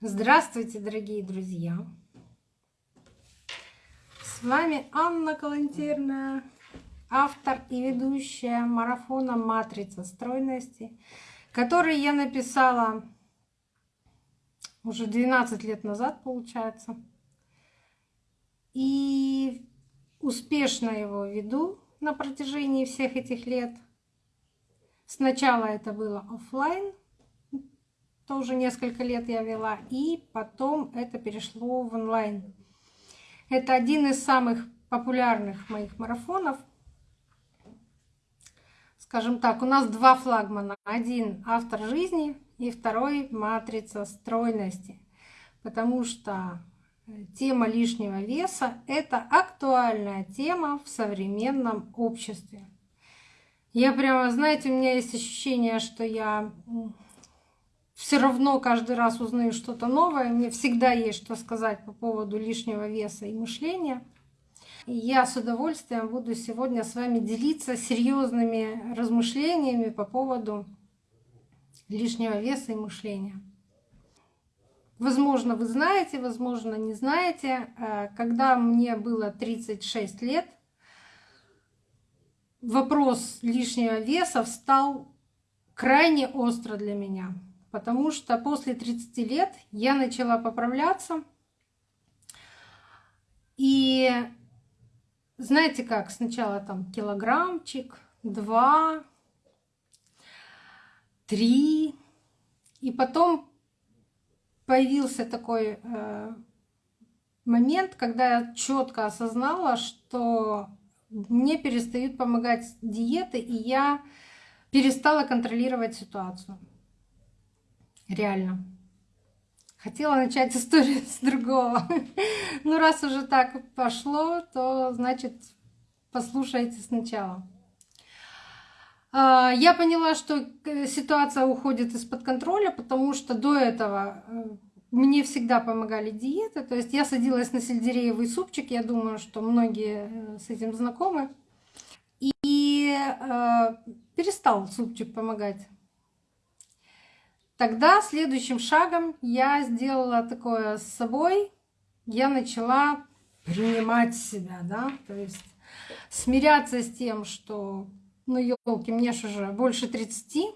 Здравствуйте, дорогие друзья! С вами Анна Калантерна, автор и ведущая марафона «Матрица стройности», который я написала уже 12 лет назад, получается. И успешно его веду на протяжении всех этих лет. Сначала это было офлайн, тоже несколько лет я вела, и потом это перешло в онлайн. Это один из самых популярных моих марафонов. Скажем так, у нас два флагмана. Один автор жизни и второй матрица стройности. Потому что э, тема лишнего веса — это актуальная тема в современном обществе. Я прямо, знаете, у меня есть ощущение, что я все равно каждый раз узнаю что-то новое. Мне всегда есть что сказать по поводу лишнего веса и мышления. И я с удовольствием буду сегодня с вами делиться серьезными размышлениями по поводу лишнего веса и мышления. Возможно, вы знаете, возможно, не знаете. Э, когда мне было 36 лет, вопрос лишнего веса встал крайне остро для меня потому что после 30 лет я начала поправляться. И знаете как, сначала там килограммчик, два, три, и потом появился такой э, момент, когда я четко осознала, что мне перестают помогать диеты, и я перестала контролировать ситуацию. Реально. Хотела начать историю с другого. Ну, раз уже так пошло, то значит послушайте сначала. А, я поняла, что э, ситуация уходит из-под контроля, потому что до этого э, мне всегда помогали диеты. То есть я садилась на сельдереевый супчик, я думаю, что многие э, с этим знакомы. И перестал супчик помогать. Тогда следующим шагом я сделала такое с собой. Я начала принимать себя, да, то есть смиряться с тем, что, ну, елки, мне же уже больше 30,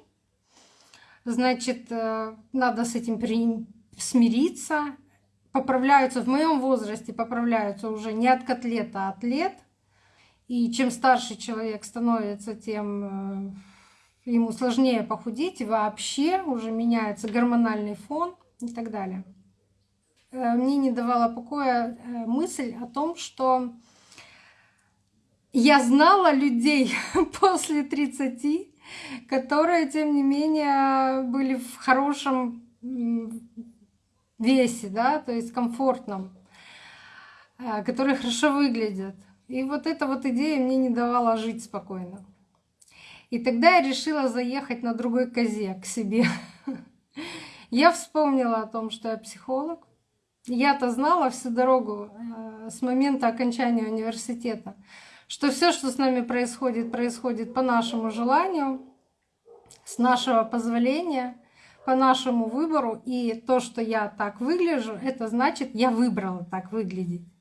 значит, э, надо с этим при... смириться. Поправляются в моем возрасте, поправляются уже не от котлета, а от лет. И чем старше человек становится, тем э, ему сложнее похудеть, вообще уже меняется гормональный фон и так далее. Э, мне не давала покоя э, мысль о том, что я знала людей после 30, которые, тем не менее, были в хорошем весе, да, то есть комфортном, э, которые хорошо выглядят. И вот эта вот идея мне не давала жить спокойно. И тогда я решила заехать на другой козе к себе. Я вспомнила о том, что я психолог. Я-то знала всю дорогу э, с момента окончания университета, что все, что с нами происходит, происходит по нашему желанию, с нашего позволения, по нашему выбору. И то, что я так выгляжу, это значит, я выбрала так выглядеть.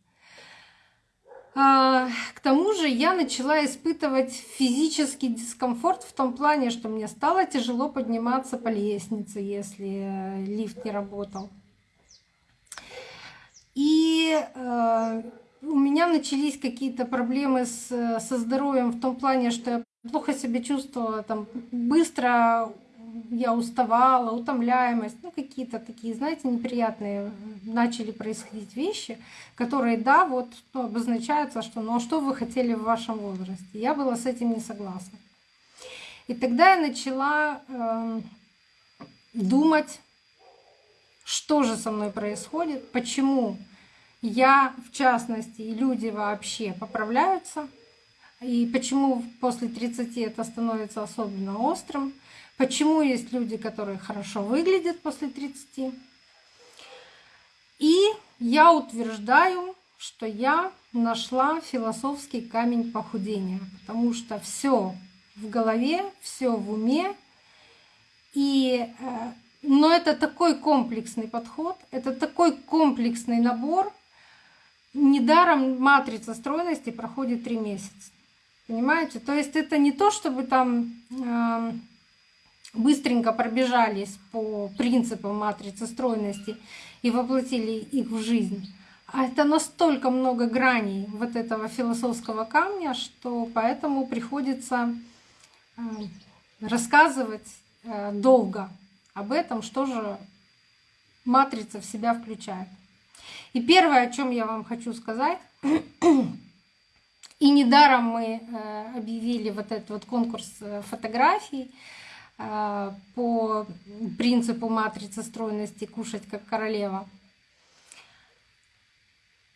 А, к тому же я начала испытывать физический дискомфорт в том плане, что мне стало тяжело подниматься по лестнице, если э, лифт не работал. И э, у меня начались какие-то проблемы с, со здоровьем в том плане, что я плохо себя чувствовала, там быстро я уставала, утомляемость, ну какие-то такие, знаете, неприятные начали происходить вещи, которые, да, вот ну, обозначаются, что ну а что вы хотели в вашем возрасте? Я была с этим не согласна. И тогда я начала э, думать, что же со мной происходит, почему я, в частности, и люди вообще поправляются, и почему после 30 это становится особенно острым, Почему есть люди, которые хорошо выглядят после 30? И я утверждаю, что я нашла философский камень похудения, потому что все в голове, все в уме. И э, но это такой комплексный подход, это такой комплексный набор. Недаром матрица стройности проходит три месяца. Понимаете? То есть это не то, чтобы там э, быстренько пробежались по принципам матрицы стройности и воплотили их в жизнь. А это настолько много граней вот этого философского камня, что поэтому приходится э, рассказывать э, долго об этом, что же матрица в себя включает. И первое, о чем я вам хочу сказать, и недаром мы э, объявили вот этот вот конкурс фотографий по принципу матрицы стройности «Кушать как королева»,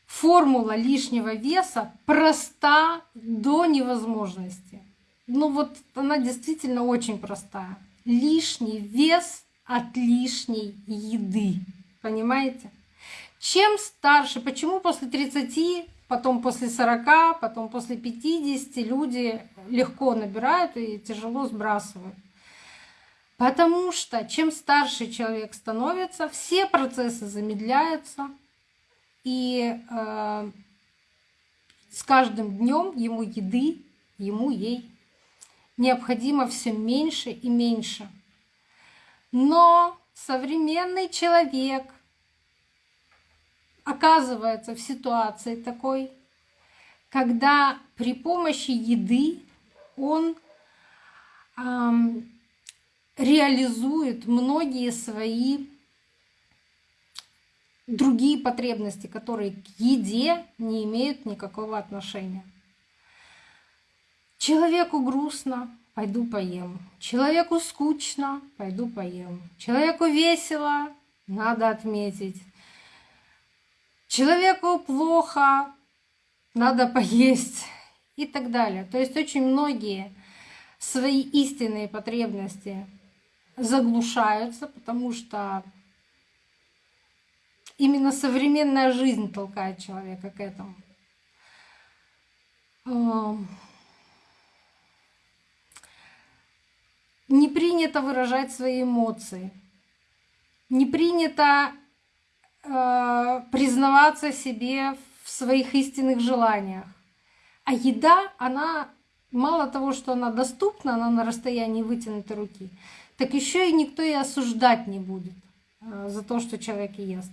формула лишнего веса проста до невозможности. Ну вот она действительно очень простая. Лишний вес от лишней еды. Понимаете? Чем старше, почему после 30, потом после 40, потом после 50 люди легко набирают и тяжело сбрасывают? Потому что чем старше человек становится, все процессы замедляются, и э, с каждым днем ему еды, ему ей необходимо все меньше и меньше. Но современный человек оказывается в ситуации такой, когда при помощи еды он эм, реализует многие свои другие потребности, которые к еде не имеют никакого отношения. Человеку грустно, пойду поем. Человеку скучно, пойду поем. Человеку весело, надо отметить. Человеку плохо, надо поесть и так далее. То есть очень многие свои истинные потребности заглушаются, потому что Именно современная жизнь толкает человека к этому. Не принято выражать свои эмоции. Не принято э, признаваться себе в своих истинных желаниях. А еда, она мало того, что она доступна, она на расстоянии вытянутой руки, так еще и никто и осуждать не будет э, за то, что человек ест.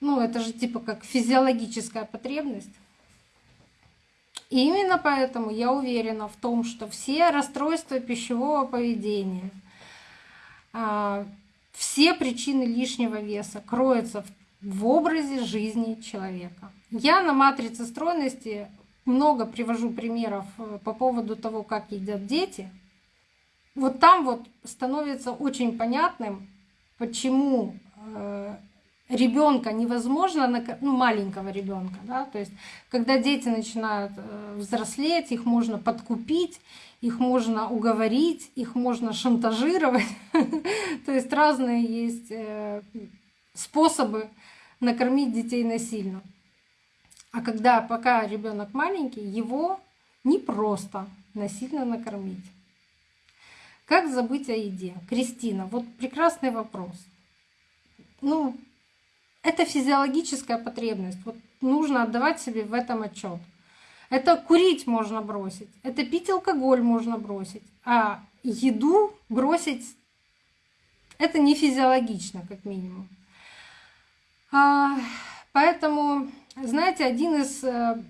Ну, это же типа как физиологическая потребность. И именно поэтому я уверена в том, что все расстройства пищевого поведения, а, все причины лишнего веса кроются в образе жизни человека. Я на матрице стройности много привожу примеров э, по поводу того, как едят дети. Вот там вот становится очень понятным, почему э, ребенка невозможно, ну, маленького ребенка, да, то есть когда дети начинают э, взрослеть, их можно подкупить, их можно уговорить, их можно шантажировать, то есть разные есть э, способы накормить детей насильно. А когда пока ребенок маленький, его не просто насильно накормить. Как забыть о еде? Кристина, вот прекрасный вопрос. Ну, это физиологическая потребность. Вот нужно отдавать себе в этом отчет. Это курить можно бросить, это пить алкоголь можно бросить, а еду бросить это не физиологично, как минимум. А, поэтому, знаете, один из э,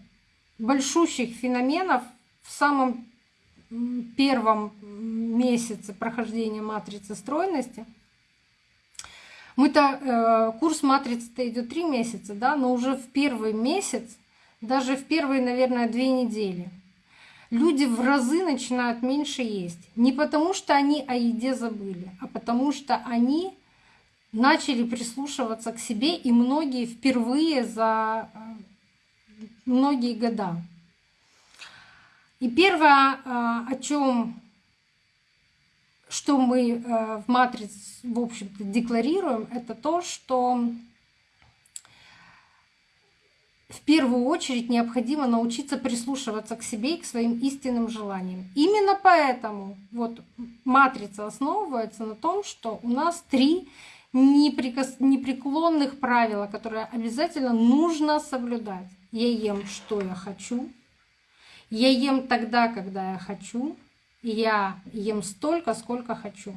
большущих феноменов в самом первом месяце прохождения матрицы стройности – мы-то э, курс матрицы-то идет три месяца, да, но уже в первый месяц, даже в первые, наверное, две недели, люди в разы начинают меньше есть. Не потому, что они о еде забыли, а потому что они начали прислушиваться к себе, и многие впервые за э, многие года. И первое, э, о чем что мы э, в матрице, в общем-то, декларируем, это то, что в первую очередь необходимо научиться прислушиваться к себе и к своим истинным желаниям. Именно поэтому вот матрица основывается на том, что у нас три неприкос... непреклонных правила, которые обязательно нужно соблюдать. Я ем, что я хочу. Я ем тогда, когда я хочу. Я ем столько, сколько хочу.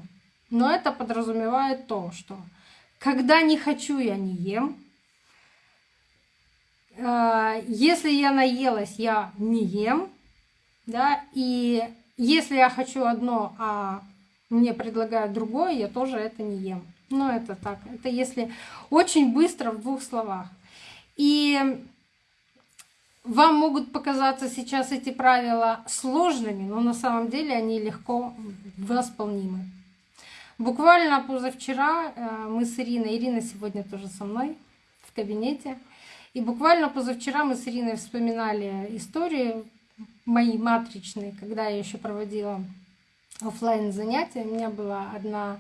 Но это подразумевает то, что когда не хочу, я не ем. А, если я наелась, я не ем. Да? И если я хочу одно, а мне предлагают другое, я тоже это не ем. Ну, это так. Это если очень быстро в двух словах. И вам могут показаться сейчас эти правила сложными, но на самом деле они легко восполнимы. Буквально позавчера э, мы с Ириной, Ирина сегодня тоже со мной в кабинете, и буквально позавчера мы с Ириной вспоминали истории мои матричные, когда я еще проводила офлайн занятия. У меня была одна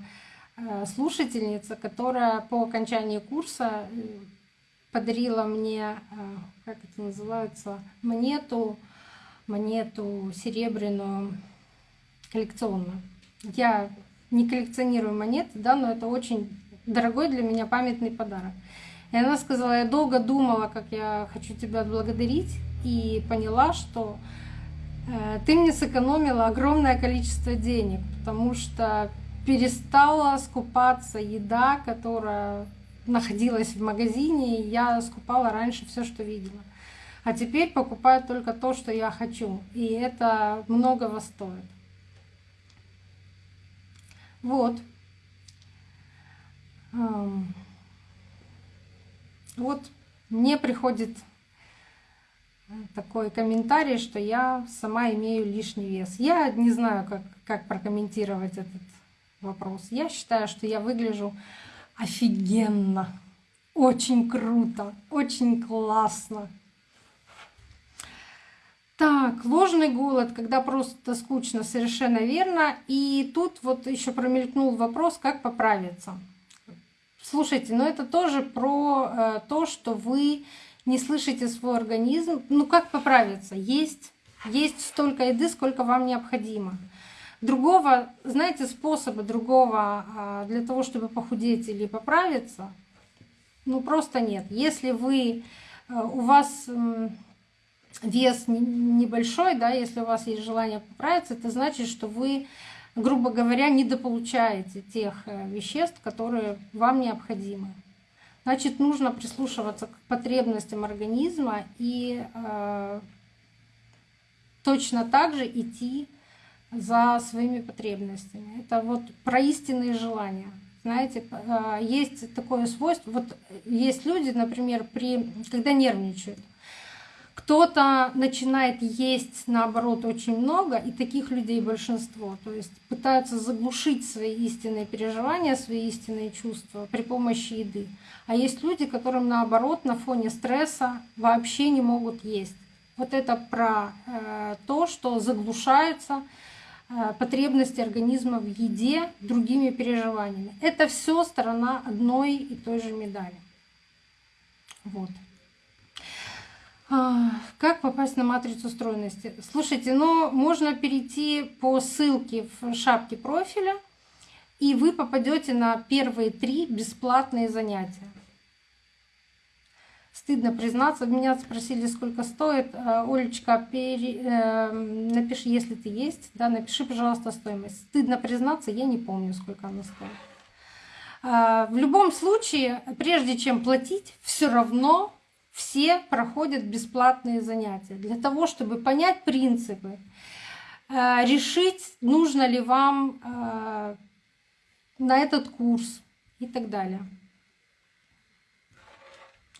э, слушательница, которая по окончании курса э, подарила мне, как это называется, монету, монету серебряную коллекционную. Я не коллекционирую монеты, да, но это очень дорогой для меня памятный подарок. И она сказала, я долго думала, как я хочу тебя отблагодарить, и поняла, что э, ты мне сэкономила огромное количество денег, потому что перестала скупаться еда, которая находилась в магазине, и я скупала раньше все, что видела. А теперь покупаю только то, что я хочу. И это многого стоит. Вот. Вот мне приходит э, такой комментарий, что я сама имею лишний вес. Я не знаю, как, как прокомментировать этот вопрос. Я считаю, что я выгляжу офигенно, очень круто, очень классно. Так, ложный голод, когда просто скучно, совершенно верно. И тут вот еще промелькнул вопрос, как поправиться. Слушайте, но это тоже про э, то, что вы не слышите свой организм. Ну как поправиться? Есть, есть столько еды, сколько вам необходимо. Другого, знаете, способа другого э, для того, чтобы похудеть или поправиться, ну просто нет. Если вы, э, у вас... Вес небольшой, да, если у вас есть желание поправиться, это значит, что вы, грубо говоря, недополучаете тех э, веществ, которые вам необходимы. Значит, нужно прислушиваться к потребностям организма и э, точно так же идти за своими потребностями. Это вот про истинные желания. Знаете, э, есть такое свойство, вот есть люди, например, при, когда нервничают, кто-то начинает есть, наоборот, очень много, и таких людей большинство. То есть пытаются заглушить свои истинные переживания, свои истинные чувства при помощи еды. А есть люди, которым, наоборот, на фоне стресса вообще не могут есть. Вот это про э, то, что заглушаются потребности организма в еде другими переживаниями. Это все сторона одной и той же медали. Вот. А, как попасть на матрицу стройности? Слушайте, ну можно перейти по ссылке в шапке профиля, и вы попадете на первые три бесплатные занятия. Стыдно признаться, меня спросили, сколько стоит. А, Олечка, пере, э, напиши, если ты есть, да, напиши, пожалуйста, стоимость. Стыдно признаться, я не помню, сколько она стоит. А, в любом случае, прежде чем платить, все равно все проходят бесплатные занятия для того, чтобы понять принципы, э, решить, нужно ли вам э, на этот курс и так далее.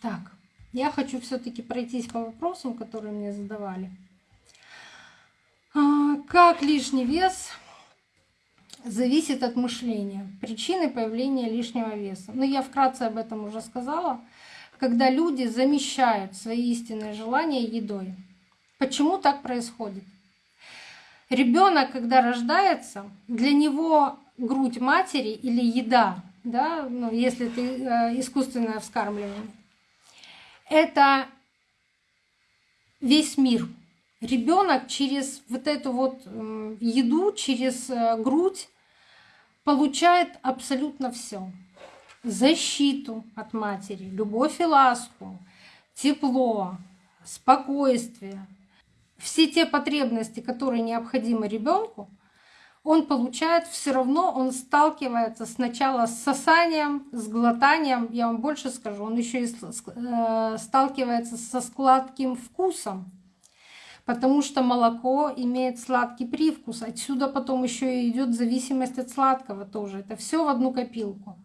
Так, я хочу все-таки пройтись по вопросам, которые мне задавали. А, как лишний вес зависит от мышления, причины появления лишнего веса. Ну, я вкратце об этом уже сказала когда люди замещают свои истинные желания едой. Почему так происходит? Ребенок, когда рождается, для него грудь матери или еда, да, ну, если это искусственное вскармливание, это весь мир. Ребенок через вот эту вот еду, через э, грудь получает абсолютно все. Защиту от матери, любовь и ласку, тепло, спокойствие. Все те потребности, которые необходимы ребенку, он получает все равно, он сталкивается сначала с сосанием, с глотанием, я вам больше скажу, он еще и э, сталкивается со сладким вкусом, потому что молоко имеет сладкий привкус. Отсюда потом еще и идет зависимость от сладкого тоже. Это все в одну копилку.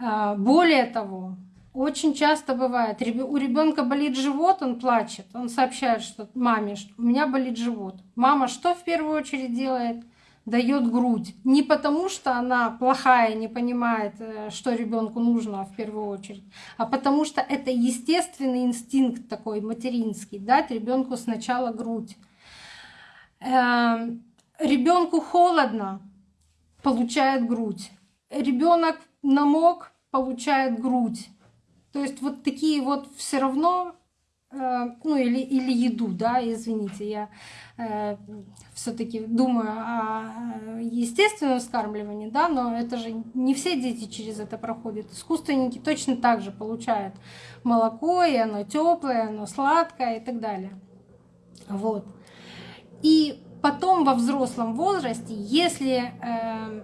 А, более того, очень часто бывает, у ребенка болит живот, он плачет, он сообщает, что маме, что у меня болит живот. Мама что в первую очередь делает? Дает грудь. Не потому, что она плохая, не понимает, э, что ребенку нужно в первую очередь, а потому что это естественный инстинкт такой материнский, дать ребенку сначала грудь. Эм, ребенку холодно, получает грудь. Ребенок намок, получает грудь. То есть вот такие вот все равно, э, ну или, или еду, да, извините, я э, все-таки думаю о естественном вскармливании, да, но это же не все дети через это проходят. Искусственники точно так же получают молоко, и оно теплое, оно сладкое и так далее. Вот. И потом во взрослом возрасте, если э,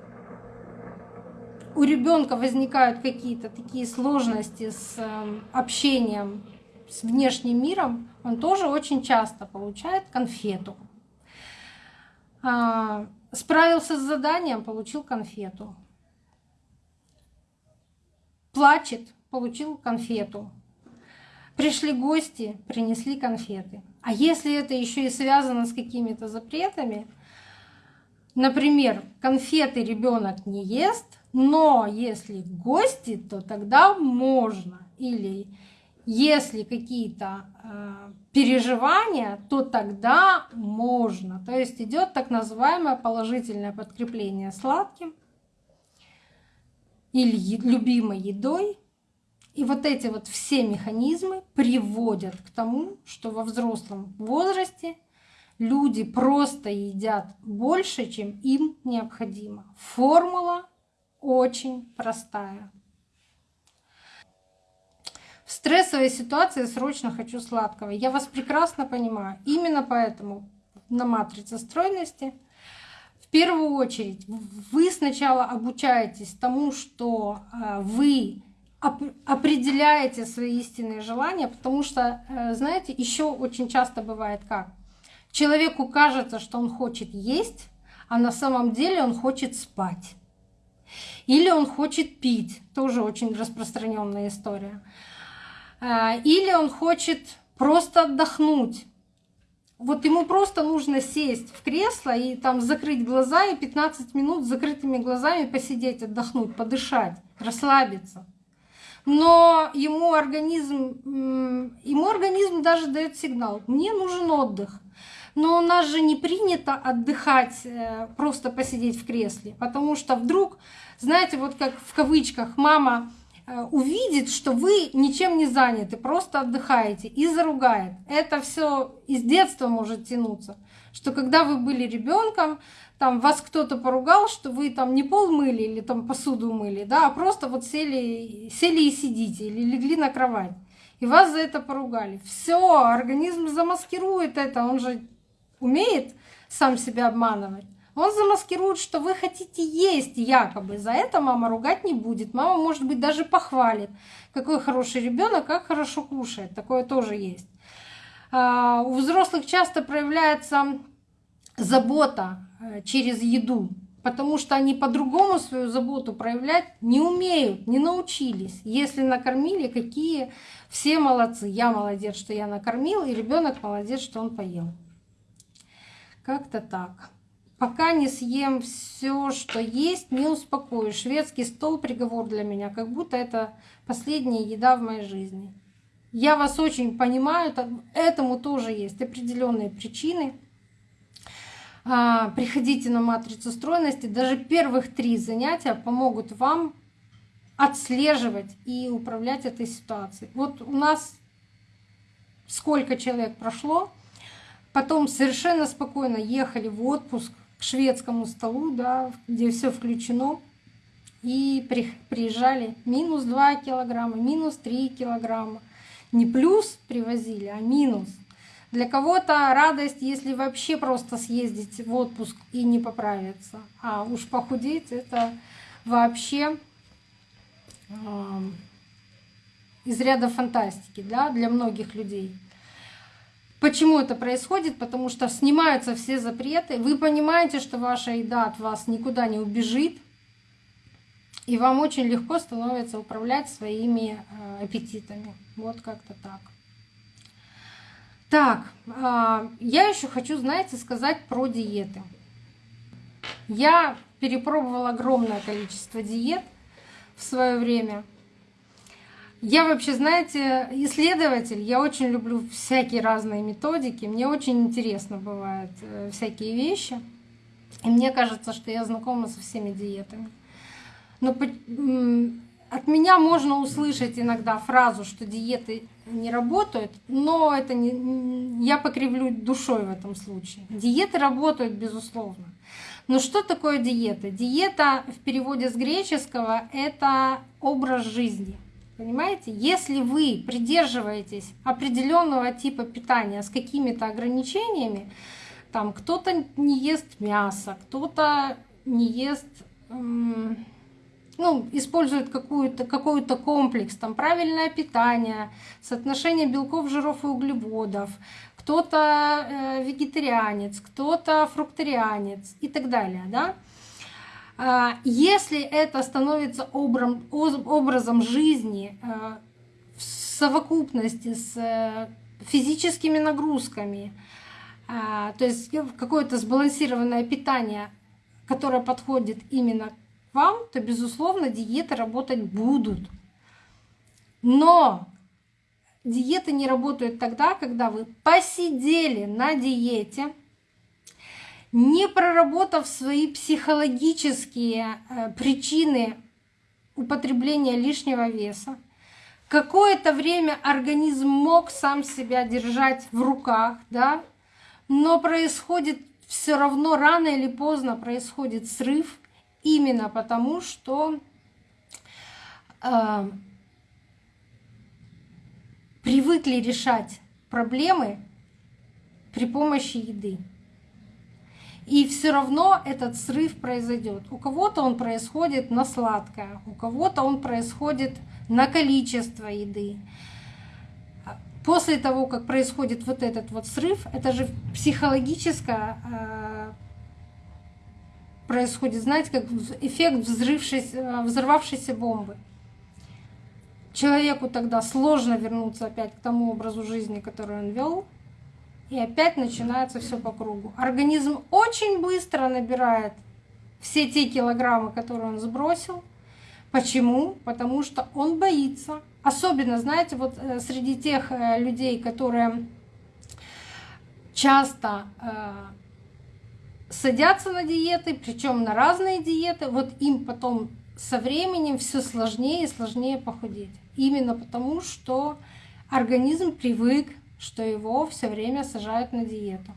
у ребенка возникают какие-то такие сложности с эм, общением с внешним миром, он тоже очень часто получает конфету. А, справился с заданием, получил конфету. Плачет, получил конфету. Пришли гости, принесли конфеты. А если это еще и связано с какими-то запретами, например, конфеты ребенок не ест, но если гости, то тогда можно. Или если какие-то э, переживания, то тогда можно. То есть идет так называемое положительное подкрепление сладким или любимой едой. И вот эти вот все механизмы приводят к тому, что во взрослом возрасте люди просто едят больше, чем им необходимо. Формула очень простая. В стрессовой ситуации срочно хочу сладкого. Я вас прекрасно понимаю. Именно поэтому на матрице стройности в первую очередь вы сначала обучаетесь тому, что э, вы определяете свои истинные желания, потому что, э, знаете, еще очень часто бывает как. Человеку кажется, что он хочет есть, а на самом деле он хочет спать. Или он хочет пить, тоже очень распространенная история. А, или он хочет просто отдохнуть. Вот ему просто нужно сесть в кресло и там закрыть глаза и 15 минут с закрытыми глазами посидеть, отдохнуть, подышать, расслабиться. Но ему организм, ему организм даже дает сигнал, мне нужен отдых. Но у нас же не принято отдыхать, э, просто посидеть в кресле, потому что вдруг знаете, вот как в кавычках мама э, увидит, что вы ничем не заняты, просто отдыхаете и заругает. Это все из детства может тянуться, что когда вы были ребенком, там вас кто-то поругал, что вы там не пол мыли или там посуду мыли, да, а просто вот сели, сели и сидите или легли на кровать. И вас за это поругали. Все, организм замаскирует это, он же умеет сам себя обманывать. Он замаскирует, что вы хотите есть якобы. За это мама ругать не будет. Мама, может быть, даже похвалит. Какой хороший ребенок, как хорошо кушает. Такое тоже есть. А, у взрослых часто проявляется забота э, через еду, потому что они по-другому свою заботу проявлять не умеют, не научились. Если накормили, какие все молодцы. Я молодец, что я накормил, и ребенок молодец, что он поел. Как-то так. Пока не съем все, что есть, не успокоюсь. Шведский стол приговор для меня, как будто это последняя еда в моей жизни. Я вас очень понимаю, этому тоже есть определенные причины. А, приходите на матрицу стройности. Даже первых три занятия помогут вам отслеживать и управлять этой ситуацией. Вот у нас сколько человек прошло, потом совершенно спокойно ехали в отпуск к шведскому столу, да, где все включено, и приезжали минус 2 килограмма, минус 3 килограмма. Не плюс привозили, а минус. Для кого-то радость, если вообще просто съездить в отпуск и не поправиться. А уж похудеть это вообще э, из ряда фантастики да, для многих людей. Почему это происходит? Потому что снимаются все запреты. Вы понимаете, что ваша еда от вас никуда не убежит. И вам очень легко становится управлять своими э, аппетитами. Вот как-то так. Так, а, я еще хочу, знаете, сказать про диеты. Я перепробовала огромное количество диет в свое время. Я вообще, знаете, исследователь, я очень люблю всякие разные методики, мне очень интересно бывают э, всякие вещи. И мне кажется, что я знакома со всеми диетами. Но от меня можно услышать иногда фразу, что диеты не работают, но это не, я покривлю душой в этом случае. Диеты работают, безусловно. Но что такое диета? Диета в переводе с греческого — это образ жизни. Понимаете? Если вы придерживаетесь определенного типа питания с какими-то ограничениями, там кто-то не ест мясо, кто-то не ест ну, используют какую-то, какой-то комплекс, там правильное питание, соотношение белков, жиров и углеводов, кто-то э, вегетарианец, кто-то фрукторианец и так далее. Да? А, если это становится образ, образом жизни э, в совокупности с э, физическими нагрузками, а, то есть какое-то сбалансированное питание, которое подходит именно вам, то, безусловно, диеты работать будут. Но диеты не работают тогда, когда вы посидели на диете, не проработав свои психологические э, причины употребления лишнего веса, какое-то время организм мог сам себя держать в руках, да, но происходит все равно рано или поздно происходит срыв, именно потому, что э, привыкли решать проблемы при помощи еды. И все равно этот срыв произойдет. У кого-то он происходит на сладкое, у кого-то он происходит на количество еды. После того, как происходит вот этот вот срыв, это же психологическое э, происходит, знаете, как эффект взрывшейся, взорвавшейся бомбы. Человеку тогда сложно вернуться опять к тому образу жизни, который он вел, и опять начинается все по кругу. Организм очень быстро набирает все те килограммы, которые он сбросил. Почему? Потому что он боится. Особенно, знаете, вот э, среди тех э, людей, которые часто э, садятся на диеты, причем на разные диеты, вот им потом со временем все сложнее и сложнее похудеть. Именно потому, что организм привык, что его все время сажают на диету.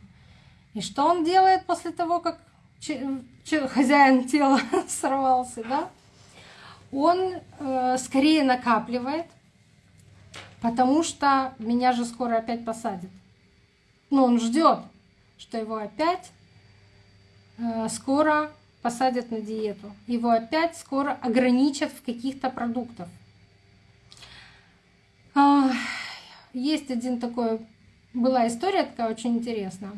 И что он делает после того, как хозяин тела сорвался, да? Он э, скорее накапливает, потому что меня же скоро опять посадят. Но он ждет, что его опять Э, скоро посадят на диету. Его опять скоро ограничат в каких-то продуктах. Есть один такой, была история такая очень интересная.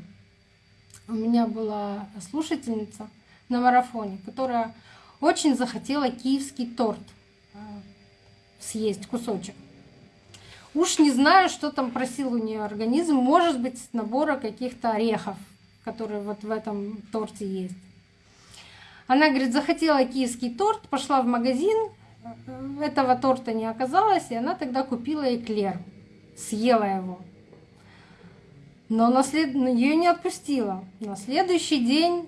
У меня была слушательница на марафоне, которая очень захотела киевский торт э, съесть кусочек. Уж не знаю, что там просил у нее организм, может быть, набора каких-то орехов который вот в этом торте есть. Она, говорит, захотела киевский торт, пошла в магазин, этого торта не оказалось, и она тогда купила эклер, съела его. Но на след... ее не отпустила. На следующий день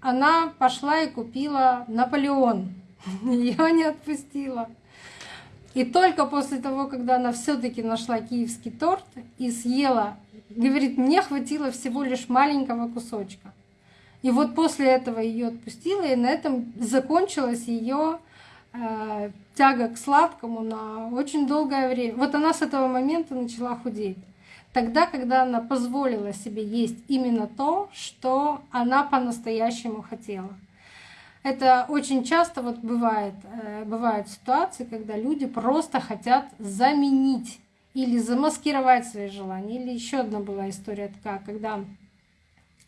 она пошла и купила Наполеон. Ее не отпустила. И только после того, когда она все-таки нашла киевский торт и съела, говорит, мне хватило всего лишь маленького кусочка. И вот после этого ее отпустила, и на этом закончилась ее тяга к сладкому на очень долгое время. Вот она с этого момента начала худеть. Тогда, когда она позволила себе есть именно то, что она по-настоящему хотела. Это очень часто вот бывает, э, бывают ситуации, когда люди просто хотят заменить или замаскировать свои желания. Или еще одна была история такая, когда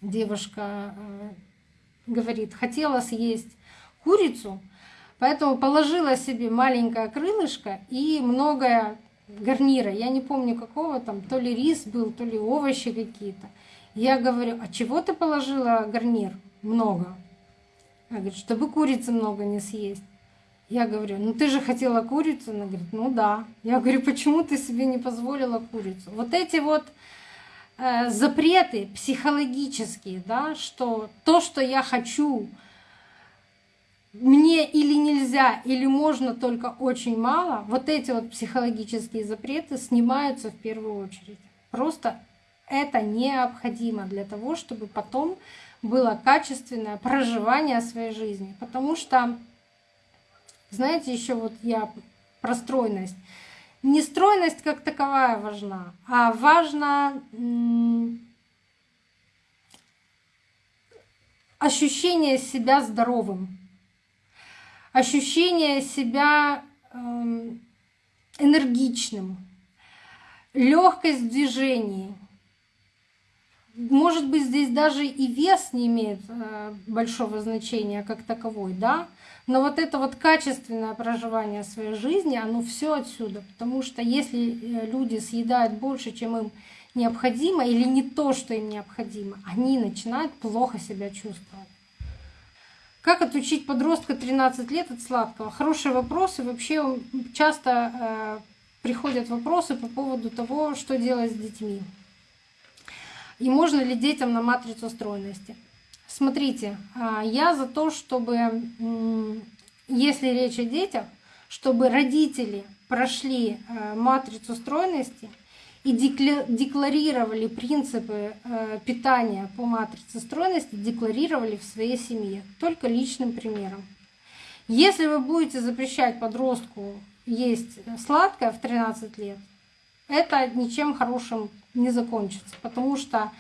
девушка э, говорит, хотела съесть курицу, поэтому положила себе маленькое крылышко и многое гарнира. Я не помню какого там, то ли рис был, то ли овощи какие-то. Я говорю, а чего ты положила гарнир? Много. Она говорит, чтобы курицы много не съесть. Я говорю, ну ты же хотела курицу? Она говорит, ну да. Я говорю, почему ты себе не позволила курицу? Вот эти вот э, запреты психологические, да, что то, что я хочу, мне или нельзя, или можно только очень мало, вот эти вот психологические запреты снимаются в первую очередь. Просто это необходимо для того, чтобы потом было качественное проживание своей жизни. Потому что, знаете, еще вот я про стройность. Не стройность как таковая важна, а важно ощущение себя здоровым, ощущение себя эм, энергичным, легкость в движении, может быть, здесь даже и вес не имеет э, большого значения как таковой, да, но вот это вот качественное проживание своей жизни, оно все отсюда, потому что если э, люди съедают больше, чем им необходимо, или не то, что им необходимо, они начинают плохо себя чувствовать. Как отучить подростка 13 лет от сладкого? Хороший вопрос, и вообще часто э, приходят вопросы по поводу того, что делать с детьми. И можно ли детям на матрицу стройности? Смотрите, а, я за то, чтобы, если речь о детях, чтобы родители прошли а, матрицу стройности и декларировали принципы а, питания по матрице стройности, декларировали в своей семье, только личным примером. Если вы будете запрещать подростку есть сладкое в 13 лет, это ничем хорошим не закончится, потому что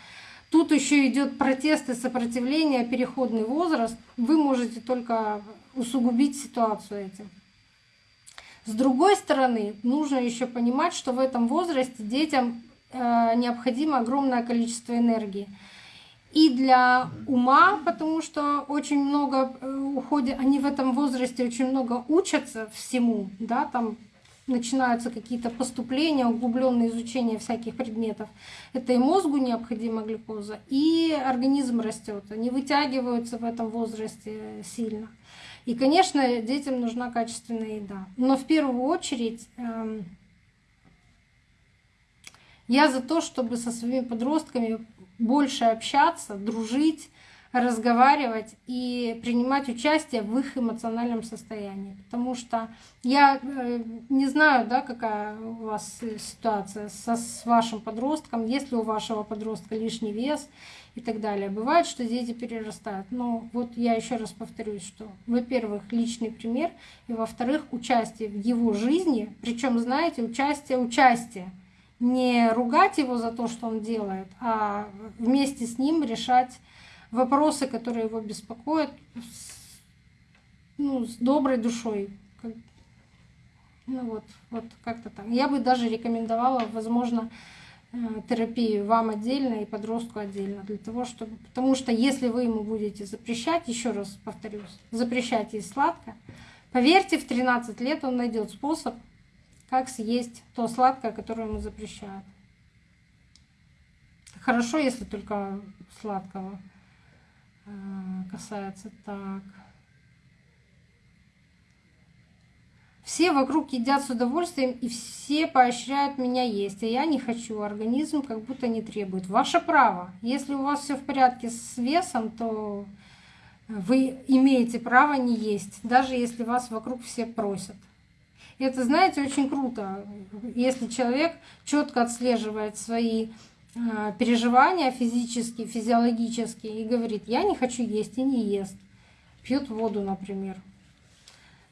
тут еще идет протест и сопротивление, переходный возраст. Вы можете только усугубить ситуацию этим. С другой стороны, нужно еще понимать, что в этом возрасте детям э, необходимо огромное количество энергии. И для ума, потому что очень много э, уходит, они в этом возрасте очень много учатся всему, да, там начинаются какие-то поступления, углубленное изучение всяких предметов. Это и мозгу необходима глюкоза, и организм растет. Они вытягиваются в этом возрасте сильно. И, конечно, детям нужна качественная еда. Но в первую очередь эм, я за то, чтобы со своими подростками больше общаться, дружить, разговаривать и принимать участие в их эмоциональном состоянии. Потому что я э, не знаю, да, какая у вас ситуация со, с вашим подростком, есть ли у вашего подростка лишний вес и так далее. Бывает, что дети перерастают. Но вот я еще раз повторюсь, что, во-первых, личный пример, и во-вторых, участие в его жизни, причем, знаете, участие, участие. Не ругать его за то, что он делает, а вместе с ним решать вопросы, которые его беспокоят, с, ну, с доброй душой. Ну вот, вот как-то так. Я бы даже рекомендовала, возможно, э, терапию вам отдельно и подростку отдельно, для того, чтобы, потому что если вы ему будете запрещать, еще раз повторюсь, запрещать есть сладкое, поверьте, в 13 лет он найдет способ, как съесть то сладкое, которое ему запрещают. Хорошо, если только сладкого. Э, касается так. Все вокруг едят с удовольствием, и все поощряют меня есть, а я не хочу. Организм как будто не требует. Ваше право. Если у вас все в порядке с весом, то вы имеете право не есть, даже если вас вокруг все просят. И это, знаете, очень круто, если человек четко отслеживает свои переживания физические, физиологические и говорит, я не хочу есть и не ест. Пьет воду, например.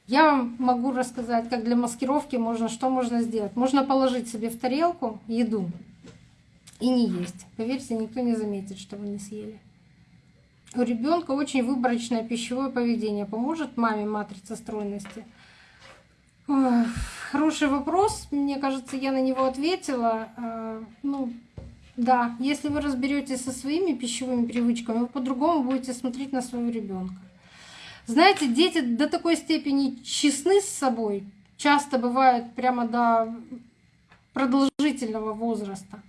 Я вам могу рассказать, как для маскировки можно, что можно сделать. Можно положить себе в тарелку еду и не есть. Поверьте, никто не заметит, что вы не съели. У ребенка очень выборочное пищевое поведение. Поможет маме матрица стройности? Хороший вопрос. Мне кажется, я на него ответила. А, ну, да, если вы разберетесь со своими пищевыми привычками, вы по-другому будете смотреть на своего ребенка. Знаете, дети до такой степени честны с собой, часто бывают прямо до продолжительного возраста.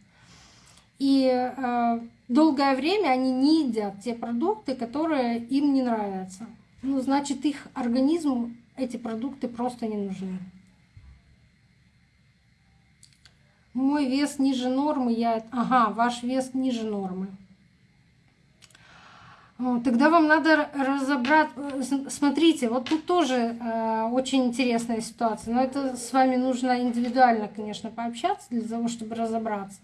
И э, долгое время они не едят те продукты, которые им не нравятся. Ну, значит, их организму эти продукты просто не нужны. Мой вес ниже нормы, я... Ага, ваш вес ниже нормы. Тогда вам надо разобрать. Смотрите, вот тут тоже э, очень интересная ситуация. Но это с вами нужно индивидуально, конечно, пообщаться для того, чтобы разобраться.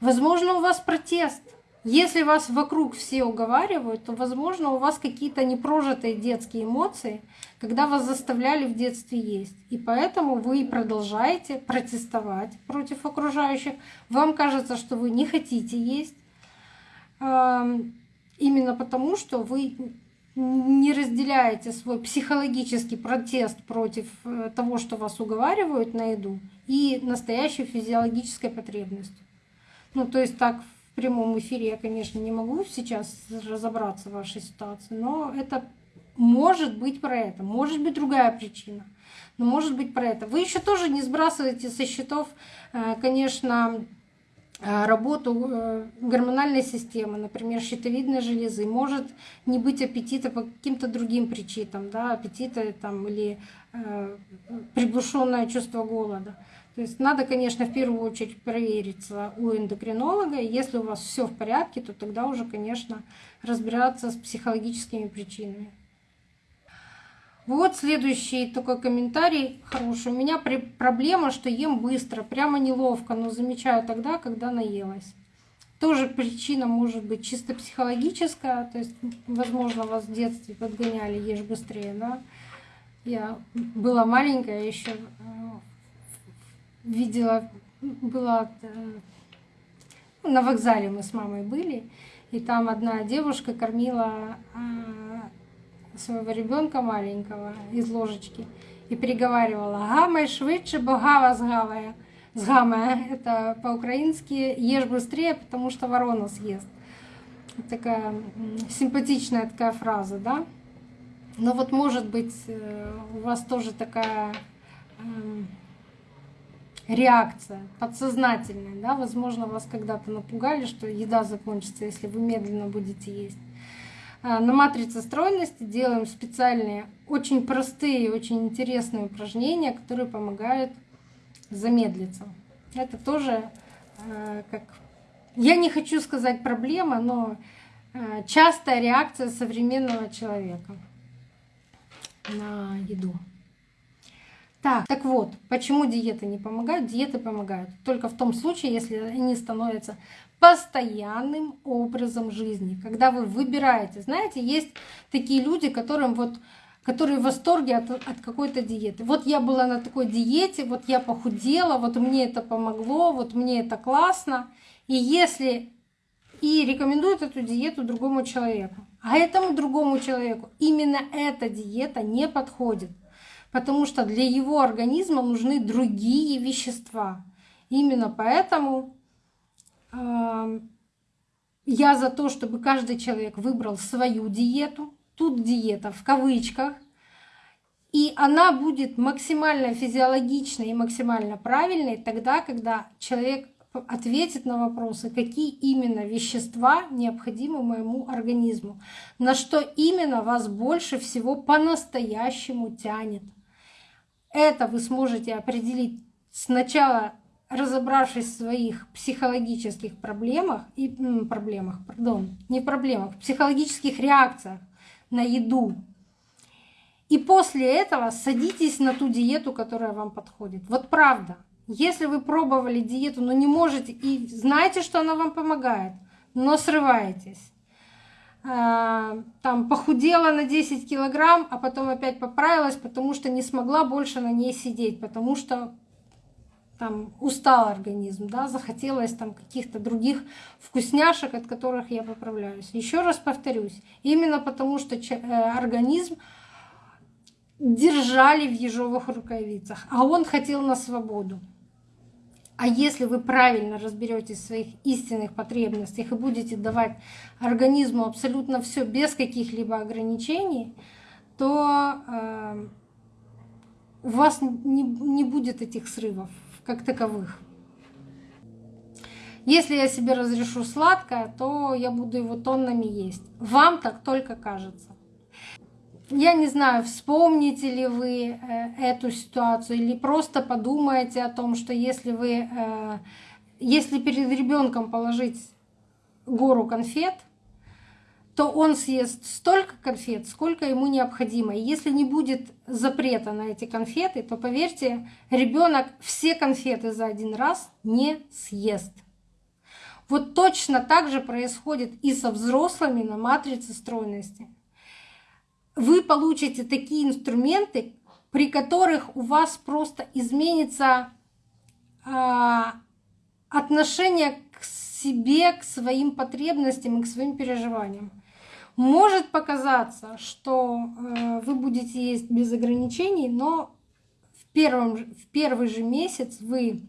Возможно, у вас протест. Если вас вокруг все уговаривают, то, возможно, у вас какие-то непрожитые детские эмоции, когда вас заставляли в детстве есть. И поэтому вы продолжаете протестовать против окружающих. Вам кажется, что вы не хотите есть именно потому, что вы не разделяете свой психологический протест против э, того, что вас уговаривают на еду, и настоящей физиологической потребностью. Ну, то есть так в прямом эфире я, конечно, не могу сейчас разобраться в вашей ситуации, но это может быть про это, может быть другая причина, но может быть про это. Вы еще тоже не сбрасываете со счетов, э, конечно, Э, работу э, гормональной системы, например, щитовидной железы, может не быть аппетита по каким-то другим причинам, да, аппетита там, или э, приглушенное чувство голода. То есть надо, конечно, в первую очередь провериться у эндокринолога. Если у вас все в порядке, то тогда уже, конечно, разбираться с психологическими причинами. Вот следующий такой комментарий хороший. У меня проблема, что ем быстро, прямо неловко, но замечаю тогда, когда наелась. Тоже причина может быть чисто психологическая, то есть, возможно, вас в детстве подгоняли, ешь быстрее, да. Я была маленькая еще, э, видела, была э, на вокзале мы с мамой были, и там одна девушка кормила э, своего ребенка маленького из ложечки и приговаривала «Гамай швидше, бо гава згавая». Сгамая — это по-украински «ешь быстрее, потому что ворона съест». Такая симпатичная такая фраза, да? Но вот может быть э, у вас тоже такая эм, реакция подсознательная, да? Возможно, вас когда-то напугали, что еда закончится, если вы медленно будете есть. А, на матрице стройности делаем специальные, очень простые, очень интересные упражнения, которые помогают замедлиться. Это тоже а, как... Я не хочу сказать проблема, но а, частая реакция современного человека на еду. Так, так вот, почему диеты не помогают? Диеты помогают только в том случае, если они становятся постоянным образом жизни, когда вы выбираете. Знаете, есть такие люди, которым вот которые в восторге от, от какой-то диеты. Вот я была на такой диете, вот я похудела, вот мне это помогло, вот мне это классно. И если и рекомендуют эту диету другому человеку, а этому другому человеку именно эта диета не подходит, потому что для его организма нужны другие вещества. Именно поэтому я за то, чтобы каждый человек выбрал свою диету. Тут диета в кавычках. И она будет максимально физиологичной и максимально правильной тогда, когда человек ответит на вопросы, какие именно вещества необходимы моему организму, на что именно вас больше всего по-настоящему тянет. Это вы сможете определить сначала разобравшись в своих психологических проблемах и проблемах, пардон, не проблемах, психологических реакциях на еду. И после этого садитесь на ту диету, которая вам подходит. Вот правда. Если вы пробовали диету, но не можете, и знаете, что она вам помогает, но срываетесь, там похудела на 10 килограмм, а потом опять поправилась, потому что не смогла больше на ней сидеть, потому что там устал организм, да, захотелось там каких-то других вкусняшек, от которых я поправляюсь. Еще раз повторюсь, именно потому что э, организм держали в ежовых рукавицах, а он хотел на свободу. А если вы правильно разберетесь в своих истинных потребностях и будете давать организму абсолютно все без каких-либо ограничений, то э, у вас не, не будет этих срывов как таковых. Если я себе разрешу сладкое, то я буду его тоннами есть. Вам так только кажется. Я не знаю, вспомните ли вы э, эту ситуацию или просто подумаете о том, что если вы, э, если перед ребенком положить гору конфет, то он съест столько конфет, сколько ему необходимо. И если не будет запрета на эти конфеты, то поверьте, ребенок все конфеты за один раз не съест. Вот точно так же происходит и со взрослыми на матрице стройности вы получите такие инструменты, при которых у вас просто изменится э, отношение к себе, к своим потребностям и к своим переживаниям. Может показаться, что э, вы будете есть без ограничений, но в, первом, в первый же месяц вы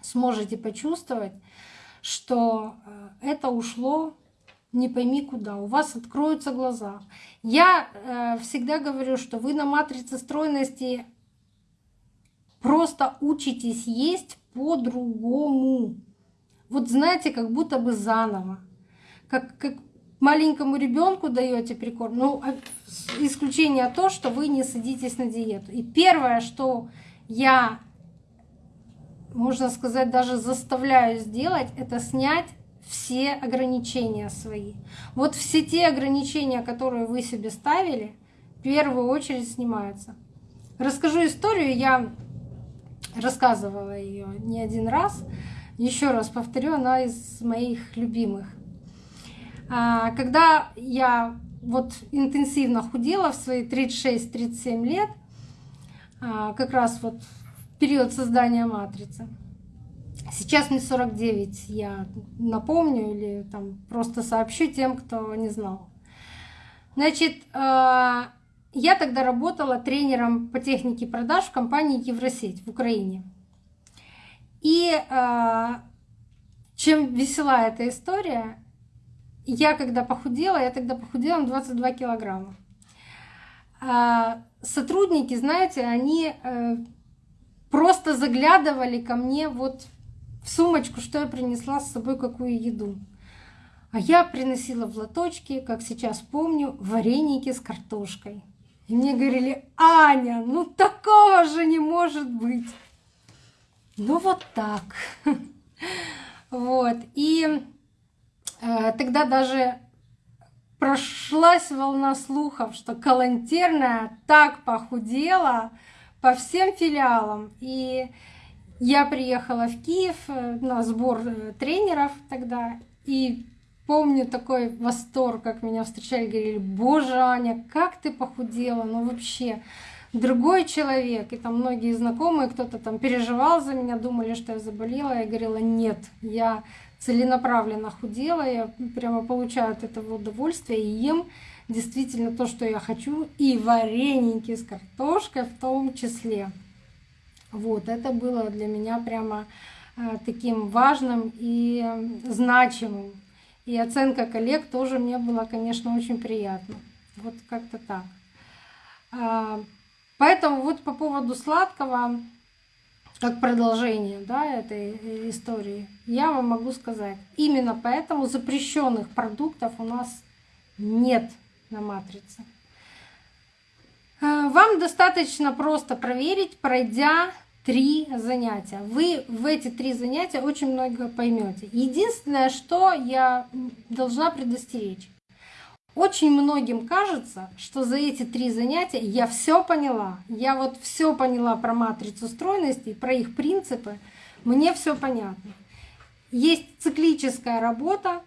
сможете почувствовать, что э, это ушло не пойми куда, у вас откроются глаза. Я э, всегда говорю, что вы на матрице стройности просто учитесь есть по-другому. Вот знаете, как будто бы заново. Как, как маленькому ребенку даете прикорм, ну, а, исключение то, что вы не садитесь на диету. И первое, что я, можно сказать, даже заставляю сделать, это снять все ограничения свои. Вот все те ограничения, которые вы себе ставили, в первую очередь снимаются. Расскажу историю, я рассказывала ее не один раз. Еще раз повторю, она из моих любимых. А, когда я вот интенсивно худела в свои 36-37 лет, а, как раз вот период создания матрицы, Сейчас мне 49, я напомню или там просто сообщу тем, кто не знал. Значит, э, я тогда работала тренером по технике продаж в компании Евросеть в Украине. И э, чем весела эта история, я когда похудела, я тогда похудела на 22 килограмма. А сотрудники, знаете, они э, просто заглядывали ко мне вот в сумочку, что я принесла с собой, какую еду. А я приносила в лоточке, как сейчас помню, вареники с картошкой. И мне говорили, Аня, ну такого же не может быть. Ну вот так. Вот. И э, тогда даже прошлась волна слухов, что Калантерная так похудела по всем филиалам. И я приехала в Киев э, на сбор э, тренеров тогда, и помню такой восторг, как меня встречали, говорили, боже, Аня, как ты похудела, ну вообще, другой человек. И там многие знакомые, кто-то там переживал за меня, думали, что я заболела. Я говорила, нет, я целенаправленно худела, я прямо получаю от этого удовольствие и ем действительно то, что я хочу, и вареники с картошкой в том числе. Вот, это было для меня прямо э, таким важным и значимым. И оценка коллег тоже мне была, конечно, очень приятна. Вот как-то так. А, поэтому вот по поводу сладкого, как продолжение да, этой э, истории, я вам могу сказать, именно поэтому запрещенных продуктов у нас нет на матрице. Э, вам достаточно просто проверить, пройдя три занятия. Вы в эти три занятия очень много поймете. Единственное, что я должна предостеречь. Очень многим кажется, что за эти три занятия я все поняла. Я вот все поняла про матрицу стройности, про их принципы. Мне все понятно. Есть циклическая работа.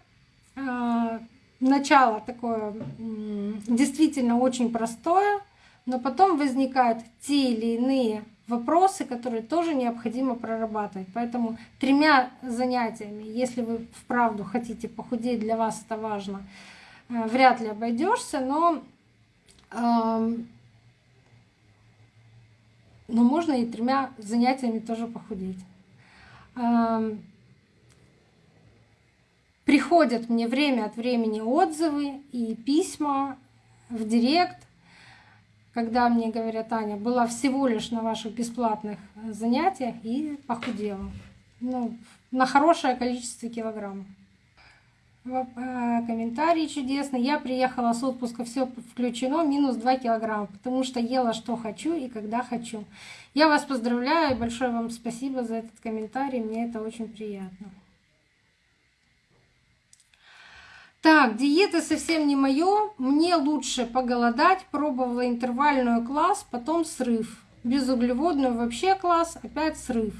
А, начало такое действительно очень простое, но потом возникают те или иные вопросы, которые тоже необходимо прорабатывать. Поэтому тремя занятиями, если вы вправду хотите похудеть, для вас это важно, э, вряд ли обойдешься, но, но можно и тремя занятиями тоже похудеть. Приходят мне время от времени отзывы и письма в директ, когда мне говорят, Аня, была всего лишь на ваших бесплатных занятиях и похудела. Ну, на хорошее количество килограмм. Э, комментарий чудесный. Я приехала с отпуска, все включено, минус 2 килограмма, потому что ела что хочу и когда хочу. Я вас поздравляю большое вам спасибо за этот комментарий, мне это очень приятно. Так, диета совсем не мое. Мне лучше поголодать. Пробовала интервальную класс, потом срыв. Безуглеводную вообще класс, опять срыв.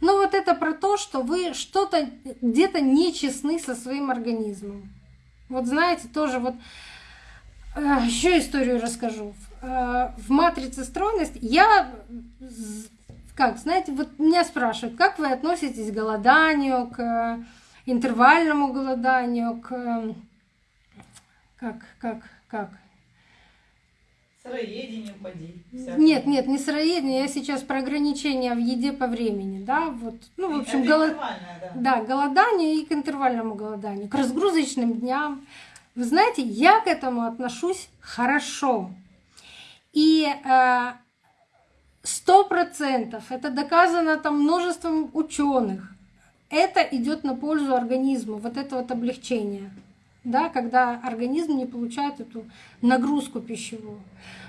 Но вот это про то, что вы что-то где-то нечестны со своим организмом. Вот знаете, тоже вот э, еще историю расскажу. Э, в матрице стройности я как, знаете, вот меня спрашивают, как вы относитесь к голоданию, к интервальному голоданию, к как, как, как? Сыроедение поди. Нет, нет, не сыроедение, я сейчас про ограничения в еде по времени, да, вот, ну, в общем, голод... да. да, голодание и к интервальному голоданию, к разгрузочным дням. Вы знаете, я к этому отношусь хорошо. И э, сто процентов, это доказано там множеством ученых, это идет на пользу организму, вот это вот облегчение да, когда организм не получает эту нагрузку пищевую.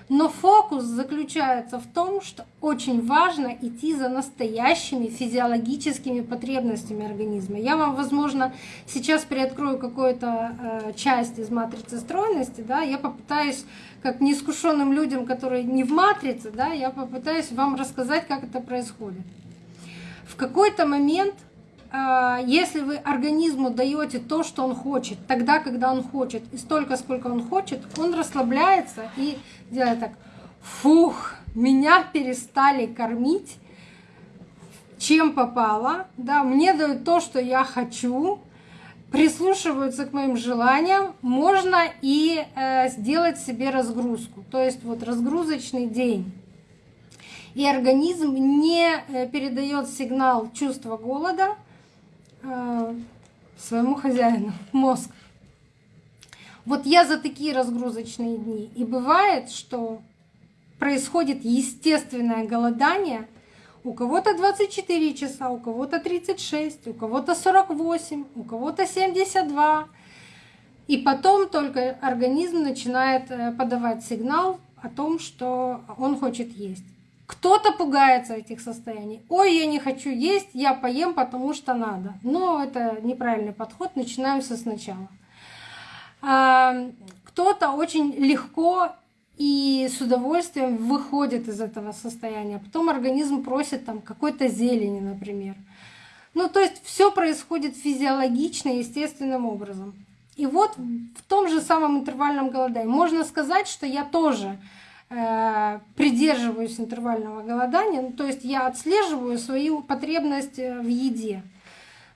Но фокус заключается в том, что очень важно идти за настоящими физиологическими потребностями организма. Я вам, возможно, сейчас приоткрою какую-то э, часть из матрицы стройности, да, я попытаюсь, как неискушенным людям, которые не в матрице, да, я попытаюсь вам рассказать, как это происходит. В какой-то момент если вы организму даете то, что он хочет, тогда, когда он хочет, и столько, сколько он хочет, он расслабляется и делает так, фух, меня перестали кормить, чем попало, да, мне дают то, что я хочу, прислушиваются к моим желаниям, можно и э, сделать себе разгрузку, то есть вот разгрузочный день. И организм не э, передает сигнал чувства голода, Э, своему хозяину мозг. Вот я за такие разгрузочные дни. И бывает, что происходит естественное голодание. У кого-то 24 часа, у кого-то 36, у кого-то 48, у кого-то 72. И потом только организм начинает э, подавать сигнал о том, что он хочет есть. Кто-то пугается этих состояний. Ой, я не хочу есть, я поем, потому что надо. Но это неправильный подход, начинаем со сначала. А, кто-то очень легко и с удовольствием выходит из этого состояния. Потом организм просит там какой-то зелени, например. Ну, то есть все происходит физиологично, естественным образом. И вот в том же самом интервальном голодании можно сказать, что я тоже придерживаюсь интервального голодания, ну, то есть я отслеживаю свою потребность э, в еде.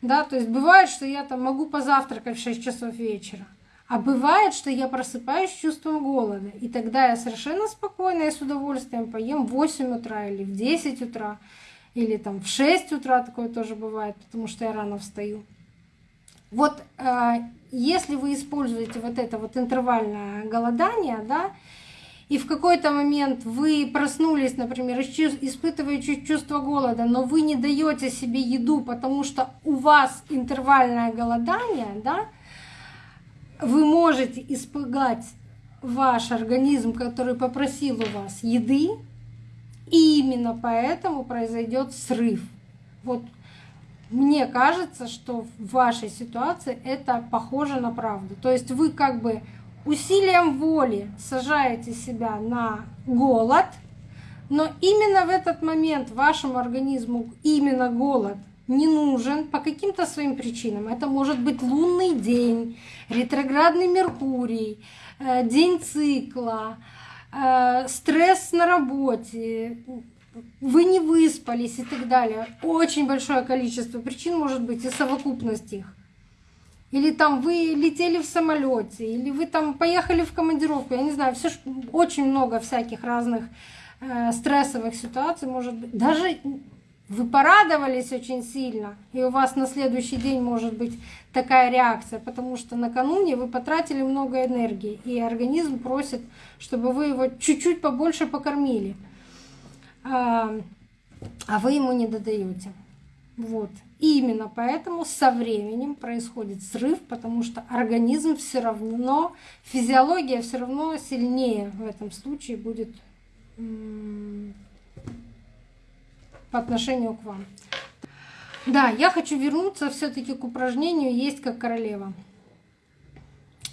Да, то есть бывает, что я там могу позавтракать в 6 часов вечера, а бывает, что я просыпаюсь с чувством голода, и тогда я совершенно спокойно и с удовольствием поем в 8 утра или в 10 утра, или там в 6 утра такое тоже бывает, потому что я рано встаю. Вот э, если вы используете вот это вот интервальное голодание, да, и в какой-то момент вы проснулись, например, испытывая чувство голода, но вы не даете себе еду, потому что у вас интервальное голодание, да, вы можете испугать ваш организм, который попросил у вас еды, и именно поэтому произойдет срыв. Вот мне кажется, что в вашей ситуации это похоже на правду. То есть вы как бы усилием воли сажаете себя на голод, но именно в этот момент вашему организму именно голод не нужен по каким-то своим причинам. Это может быть лунный день, ретроградный Меркурий, э, день цикла, э, стресс на работе, вы не выспались и так далее. Очень большое количество причин может быть и совокупность их. Или там вы летели в самолете, или вы там поехали в командировку, я не знаю, все очень много всяких разных э, стрессовых ситуаций может быть. Даже вы порадовались очень сильно, и у вас на следующий день может быть такая реакция, потому что накануне вы потратили много энергии, и организм просит, чтобы вы его чуть-чуть побольше покормили, а, а вы ему не додаете. Вот. Именно поэтому со временем происходит срыв, потому что организм все равно, физиология все равно сильнее в этом случае будет по отношению к вам. Да, я хочу вернуться все-таки к упражнению «Есть как королева».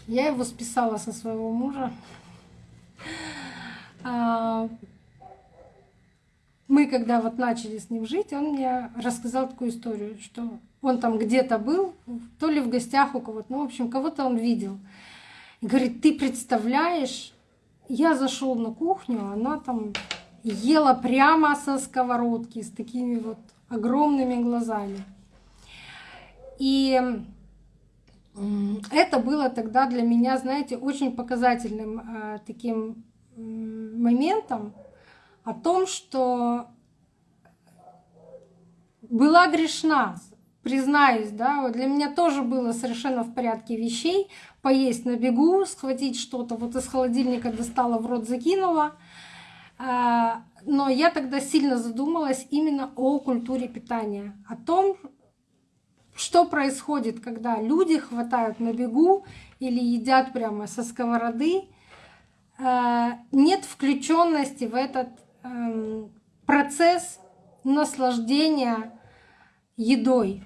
Я его списала со своего мужа. Мы когда вот начали с ним жить, он мне рассказал такую историю, что он там где-то был, то ли в гостях у кого-то, ну, в общем, кого-то он видел. И говорит, ты представляешь, я зашел на кухню, она там ела прямо со сковородки с такими вот огромными глазами. И это было тогда для меня, знаете, очень показательным э, таким моментом, о том, что была грешна, признаюсь, да, вот для меня тоже было совершенно в порядке вещей поесть на бегу, схватить что-то, вот из холодильника достала, в рот закинула. А, но я тогда сильно задумалась именно о культуре питания, о том, что происходит, когда люди хватают на бегу или едят прямо со сковороды. А, нет включенности в этот процесс наслаждения едой.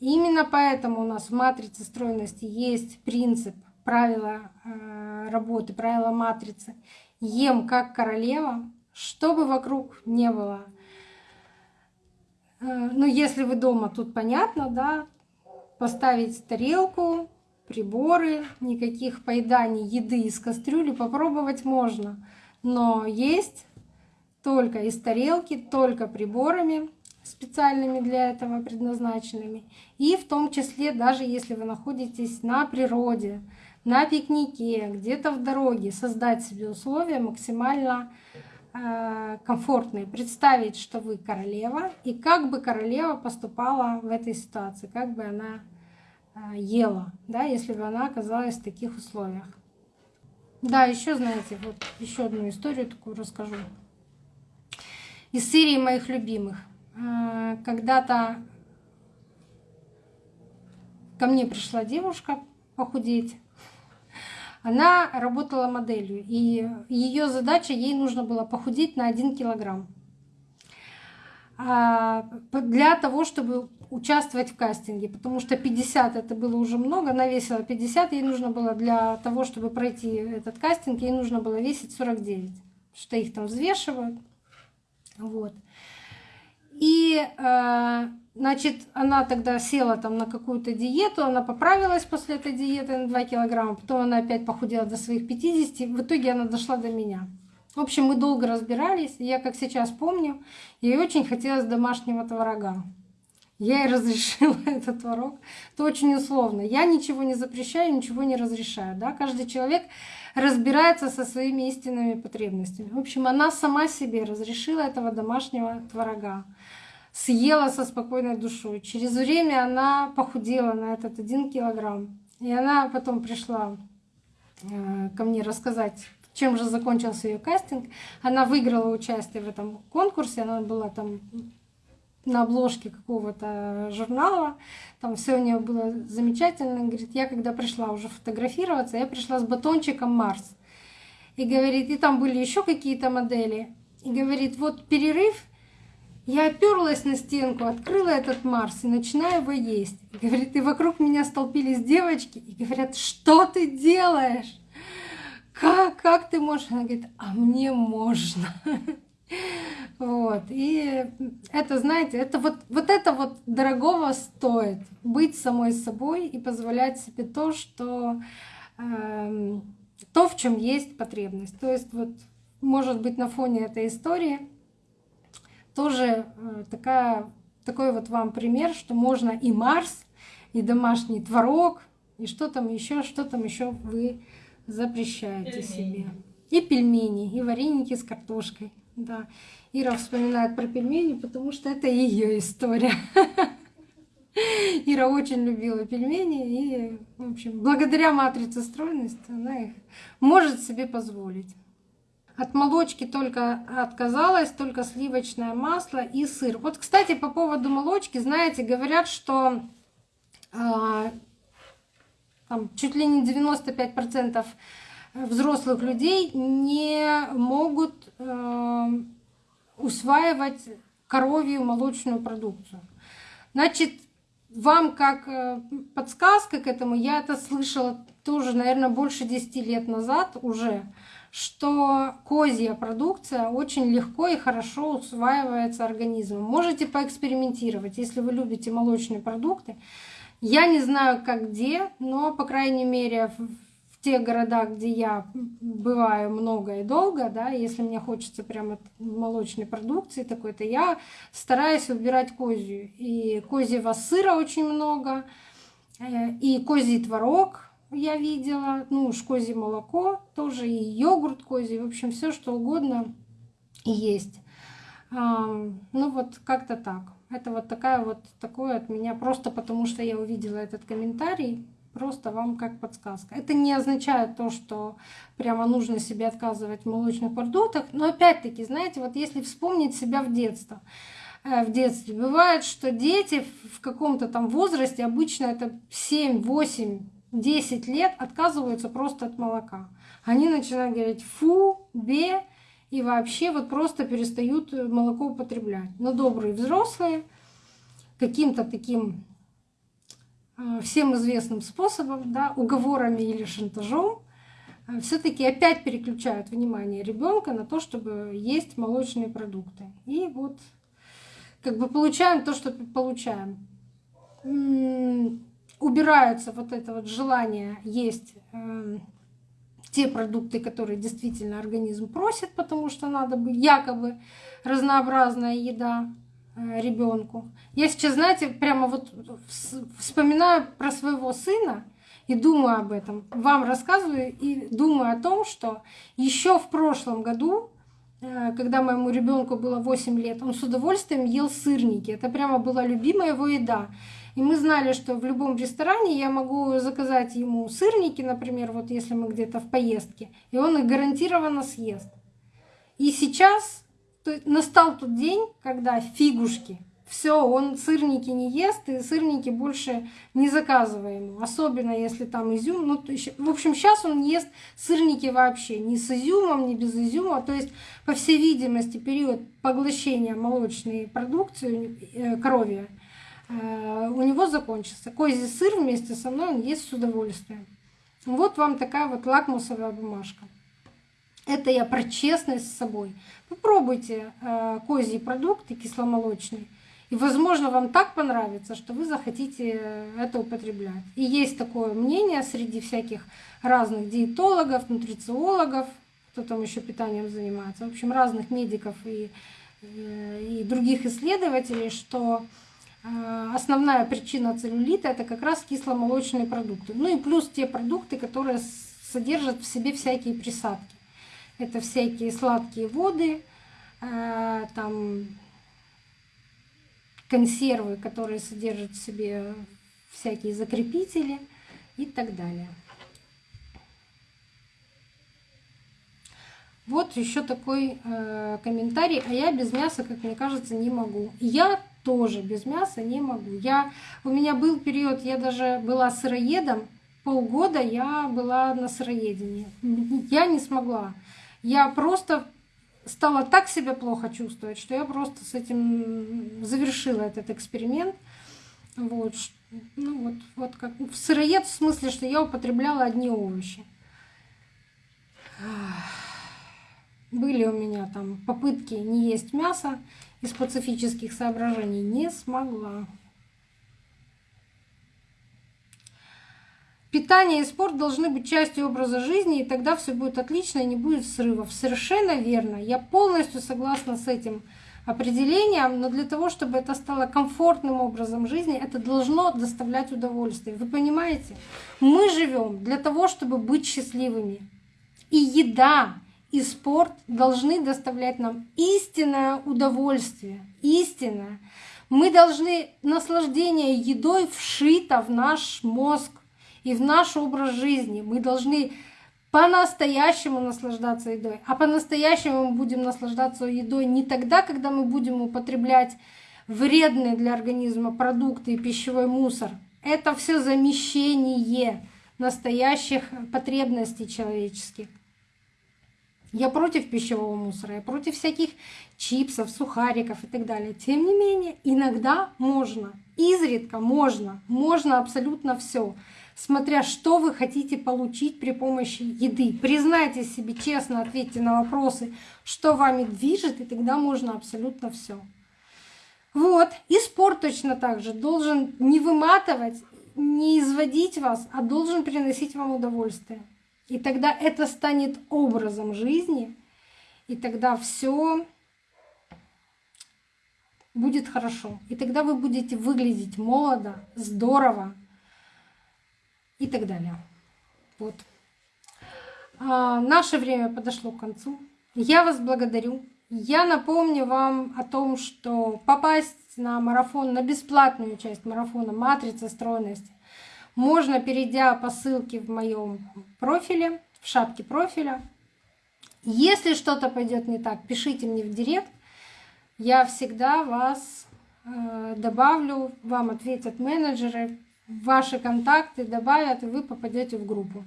Именно поэтому у нас в матрице стройности есть принцип, правила э, работы, правила матрицы. Ем как королева, чтобы вокруг не было. Э, ну, если вы дома, тут понятно, да, поставить тарелку, приборы, никаких поеданий еды из кастрюли попробовать можно. Но есть только из тарелки, только приборами специальными для этого предназначенными. И в том числе, даже если вы находитесь на природе, на пикнике, где-то в дороге, создать себе условия максимально э, комфортные. Представить, что вы королева, и как бы королева поступала в этой ситуации, как бы она э, ела, да, если бы она оказалась в таких условиях. Да, еще знаете, вот еще одну историю такую расскажу из серии моих любимых. А, когда-то ко мне пришла девушка похудеть. Она работала моделью, и ее задача, ей нужно было похудеть на 1 килограмм. А, для того, чтобы участвовать в кастинге, потому что 50 это было уже много, она весила 50, ей нужно было для того, чтобы пройти этот кастинг, ей нужно было весить 49, что их там взвешивают. Вот. И, э, значит, она тогда села там на какую-то диету, она поправилась после этой диеты на 2 килограмма, потом она опять похудела до своих 50, в итоге она дошла до меня. В общем, мы долго разбирались, я, как сейчас помню, ей очень хотелось домашнего творога. Я ей разрешила этот творог. Это очень условно. Я ничего не запрещаю, ничего не разрешаю. Да? Каждый человек разбирается со своими истинными потребностями. В общем, она сама себе разрешила этого домашнего творога. Съела со спокойной душой. Через время она похудела на этот один килограмм. И она потом пришла э, ко мне рассказать, чем же закончился ее кастинг. Она выиграла участие в этом конкурсе, она была там на обложке какого-то журнала. Там все у нее было замечательно. Говорит, я когда пришла уже фотографироваться, я пришла с батончиком Марс. И говорит, и там были еще какие-то модели. И говорит, вот перерыв, я оперлась на стенку, открыла этот Марс и начинаю его есть. И говорит, и вокруг меня столпились девочки и говорят, что ты делаешь? как, как ты можешь? Она говорит, а мне можно. Вот. И это, знаете, это вот, вот это вот дорогого стоит. Быть самой собой и позволять себе то, что э, то, в чем есть потребность. То есть вот, может быть, на фоне этой истории тоже э, такая, такой вот вам пример, что можно и Марс, и домашний творог, и что там еще, что там еще вы запрещаете пельмени. себе. И пельмени, и вареники с картошкой. Да. Ира вспоминает про пельмени, потому что это ее история. Ира очень любила пельмени, и, в общем, благодаря матрице стройности она их может себе позволить. От молочки только отказалась, только сливочное масло и сыр. Вот, кстати, по поводу молочки, знаете, говорят, что э, там, чуть ли не 95% взрослых людей не могут э, усваивать коровью молочную продукцию. Значит, вам как э, подсказка к этому, я это слышала тоже, наверное, больше 10 лет назад уже, что козья продукция очень легко и хорошо усваивается организмом. Можете поэкспериментировать, если вы любите молочные продукты. Я не знаю, как где, но, по крайней мере, в тех городах, где я бываю много и долго, да, если мне хочется прямо молочной продукции такой-то, я стараюсь выбирать козью. И козьего сыра очень много, э, и козий творог, я видела, ну уж козье молоко тоже, и йогурт козий, в общем, все что угодно есть. Ну вот как-то так. Это вот такая вот такое от меня, просто потому что я увидела этот комментарий, просто вам как подсказка. Это не означает то, что прямо нужно себе отказывать в молочных продуктах, но опять-таки, знаете, вот если вспомнить себя в детство, э, в детстве. Бывает, что дети в каком-то там возрасте, обычно это 7, 8, 10 лет отказываются просто от молока. Они начинают говорить фу, бе, и вообще вот просто перестают молоко употреблять. Но добрые взрослые каким-то таким э, всем известным способом, да, уговорами или шантажом, э, все-таки опять переключают внимание ребенка на то, чтобы есть молочные продукты. И вот как бы получаем то, что получаем убирается вот это вот желание есть э, те продукты, которые действительно организм просит, потому что надо бы якобы разнообразная еда э, ребенку. Я сейчас, знаете, прямо вот вспоминаю про своего сына и думаю об этом. Вам рассказываю и думаю о том, что еще в прошлом году э, когда моему ребенку было 8 лет, он с удовольствием ел сырники. Это прямо была любимая его еда. И мы знали, что в любом ресторане я могу заказать ему сырники, например, вот если мы где-то в поездке, и он их гарантированно съест. И сейчас настал тот день, когда фигушки, все, он сырники не ест, и сырники больше не заказываем Особенно если там изюм. Ну, в общем, сейчас он ест сырники вообще, ни с изюмом, ни без изюма. То есть, по всей видимости, период поглощения молочной продукции, э, крови, Э, у него закончился. Козий сыр вместе со мной он ест с удовольствием. Вот вам такая вот лакмусовая бумажка. Это я про честность с собой. Попробуйте э, козьи продукты кисломолочные. И, возможно, вам так понравится, что вы захотите это употреблять. И есть такое мнение среди всяких разных диетологов, нутрициологов, кто там еще питанием занимается, в общем, разных медиков и, э, и других исследователей, что Э, основная причина целлюлита это как раз кисломолочные продукты. Ну и плюс те продукты, которые содержат в себе всякие присадки. Это всякие сладкие воды, э, там консервы, которые содержат в себе всякие закрепители и так далее. Вот еще такой э, комментарий. А я без мяса, как мне кажется, не могу. Я тоже без мяса не могу. Я, у меня был период, я даже была сыроедом, полгода я была на сыроедении. Я не смогла. Я просто стала так себя плохо чувствовать, что я просто с этим завершила этот эксперимент. Вот, ну вот, вот как сыроед в смысле, что я употребляла одни овощи. Были у меня там попытки не есть мясо из пацифических соображений. Не смогла. Питание и спорт должны быть частью образа жизни, и тогда все будет отлично и не будет срывов. Совершенно верно. Я полностью согласна с этим определением, но для того, чтобы это стало комфортным образом жизни, это должно доставлять удовольствие. Вы понимаете? Мы живем для того, чтобы быть счастливыми. И еда, и спорт должны доставлять нам истинное удовольствие. Истинное. Мы должны наслаждение едой вшито в наш мозг и в наш образ жизни. Мы должны по-настоящему наслаждаться едой. А по-настоящему мы будем наслаждаться едой не тогда, когда мы будем употреблять вредные для организма продукты и пищевой мусор. Это все замещение настоящих потребностей человеческих. Я против пищевого мусора, я против всяких чипсов, сухариков и так далее. Тем не менее, иногда можно, изредка можно, можно абсолютно все смотря что вы хотите получить при помощи еды. Признайте себе честно, ответьте на вопросы, что вами движет, и тогда можно абсолютно все. Вот. И спорт точно так же должен не выматывать, не изводить вас, а должен приносить вам удовольствие. И тогда это станет образом жизни, и тогда все будет хорошо. И тогда вы будете выглядеть молодо, здорово, и так далее. Вот. А, наше время подошло к концу. Я вас благодарю. Я напомню вам о том, что попасть на марафон, на бесплатную часть марафона «Матрица стройности» можно, перейдя по ссылке в моем профиле, в шапке профиля. Если что-то пойдет не так, пишите мне в директ. Я всегда вас э, добавлю, вам ответят менеджеры, ваши контакты добавят, и вы попадете в группу.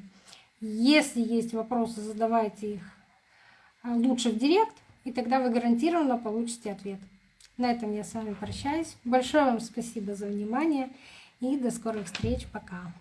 Если есть вопросы, задавайте их а, лучше в директ, и тогда вы гарантированно получите ответ. На этом я с вами прощаюсь. Большое вам спасибо за внимание и до скорых встреч. Пока.